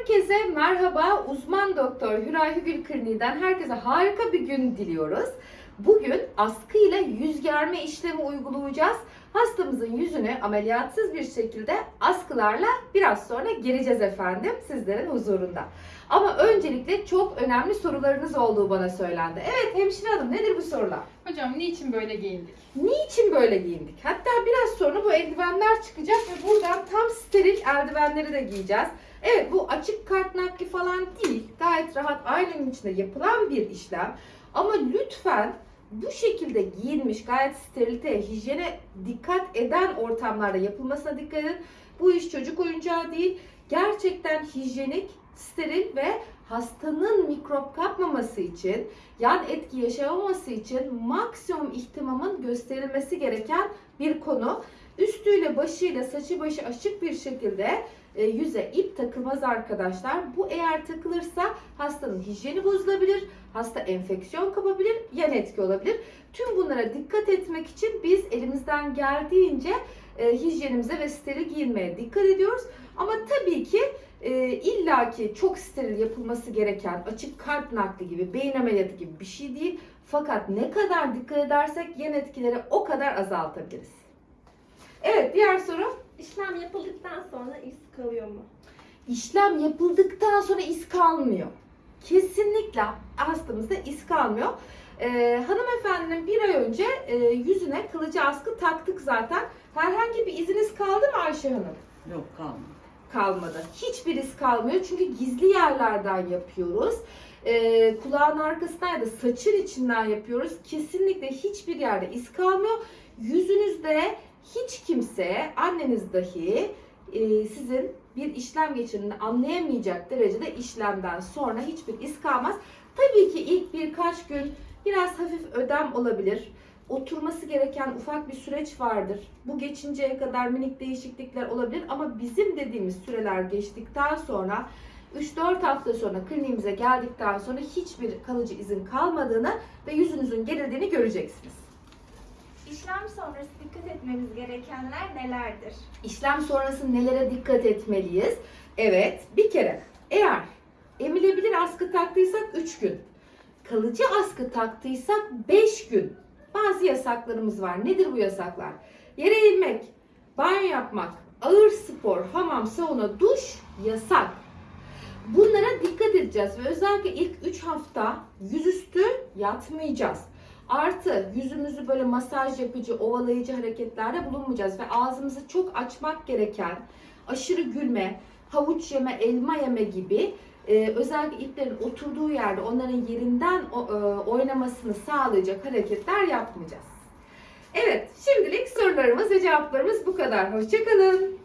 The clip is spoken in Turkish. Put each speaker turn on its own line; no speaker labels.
Herkese merhaba. Uzman doktor Hüray Hügül Kliniği'den herkese harika bir gün diliyoruz. Bugün askıyla yüz germe işlemi uygulayacağız. Hastamızın yüzünü ameliyatsız bir şekilde askılarla biraz sonra gereceğiz efendim sizlerin huzurunda. Ama öncelikle çok önemli sorularınız olduğu bana söylendi. Evet hemşire hanım nedir bu sorular?
Hocam niçin böyle giyindik?
Niçin böyle giyindik? Hatta biraz sonra bu eldivenler çıkacak ve buradan tam steril eldivenleri de giyeceğiz. Evet bu açık kart nakli falan değil. Gayet rahat ailenin içinde yapılan bir işlem. Ama lütfen bu şekilde giyinmiş gayet sterilite, hijyene dikkat eden ortamlarda yapılmasına dikkat edin. Bu iş çocuk oyuncağı değil. Gerçekten hijyenik, steril ve hastanın mikrop kapmaması için, yan etki yaşamaması için maksimum ihtimamın gösterilmesi gereken bir konu. Üstüyle başıyla saçı başı açık bir şekilde yüze ip takılmaz arkadaşlar. Bu eğer takılırsa hastanın hijyeni bozulabilir, hasta enfeksiyon kapabilir, yan etki olabilir. Tüm bunlara dikkat etmek için biz elimizden geldiğince e, hijyenimize ve steril giyinmeye dikkat ediyoruz. Ama tabii ki e, illaki çok steril yapılması gereken açık kalp nakli gibi, beyin ameliyatı gibi bir şey değil. Fakat ne kadar dikkat edersek yan etkileri o kadar azaltabiliriz. Evet diğer soru.
İşlem yapıldıktan sonra iz kalıyor mu?
İşlem yapıldıktan sonra iz kalmıyor. Kesinlikle hastamızda iz kalmıyor. Ee, hanımefendinin bir ay önce e, yüzüne kılıcı askı taktık zaten. Herhangi bir iziniz kaldı mı Ayşe Hanım?
Yok kalmadı.
kalmadı. Hiçbir iz kalmıyor çünkü gizli yerlerden yapıyoruz. Ee, kulağın arkasından ya da saçın içinden yapıyoruz. Kesinlikle hiçbir yerde iz kalmıyor. Yüzünüzde hiç kimse, anneniz dahi e, sizin bir işlem geçirdiğini anlayamayacak derecede işlemden sonra hiçbir iz kalmaz. Tabii ki ilk birkaç gün biraz hafif ödem olabilir. Oturması gereken ufak bir süreç vardır. Bu geçinceye kadar minik değişiklikler olabilir ama bizim dediğimiz süreler geçtikten sonra 3-4 hafta sonra kliniğimize geldikten sonra hiçbir kalıcı izin kalmadığını ve yüzünüzün gerildiğini göreceksiniz.
İşlem sonrası dikkat etmemiz gerekenler nelerdir?
İşlem sonrası nelere dikkat etmeliyiz? Evet, bir kere eğer emilebilir askı taktıysak 3 gün, kalıcı askı taktıysak 5 gün. Bazı yasaklarımız var. Nedir bu yasaklar? Yere eğilmek, banyo yapmak, ağır spor, hamam, sauna, duş yasak. Bunlara dikkat edeceğiz ve özellikle ilk 3 hafta yüzüstü yatmayacağız. Artı yüzümüzü böyle masaj yapıcı, ovalayıcı hareketlerde bulunmayacağız ve ağzımızı çok açmak gereken aşırı gülme, havuç yeme, elma yeme gibi e, özellikle iplerin oturduğu yerde onların yerinden o- e, oynamasını sağlayacak hareketler yapmayacağız. Evet, şimdilik sorularımız ve cevaplarımız bu kadar. Hoşçakalın.